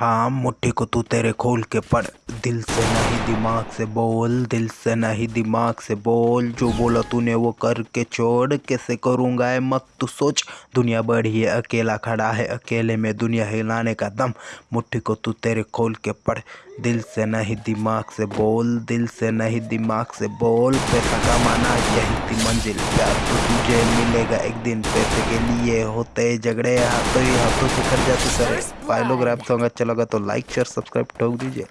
हाँ मुट्ठी को तू तेरे खोल के पढ़। दिल से नहीं दिमाग से बोल दिल से नहीं दिमाग से बोल। जो बोला तूने वो करके छोड़। कैसे करूँगा है मत तू सोच। दुनिया बड़ी है अकेला खड़ा है। अकेले में दुनिया हिलाने का दम। मुट्ठी को तू तेरे खोल के पढ़। दिल से नहीं दिमाग से बोल। दिल से नहीं दिमाग से बोल। पैसा कमाना यही थी मंजिल प्यार। तो तुझे मिलेगा एक दिन पैसे के लिए। होते झगड़े हाथों ही हाथों से कर जाते सर। फाइलोग्राफ सॉन्ग अच्छा लगा तो लाइक शेयर सब्सक्राइब ठोक दीजिए।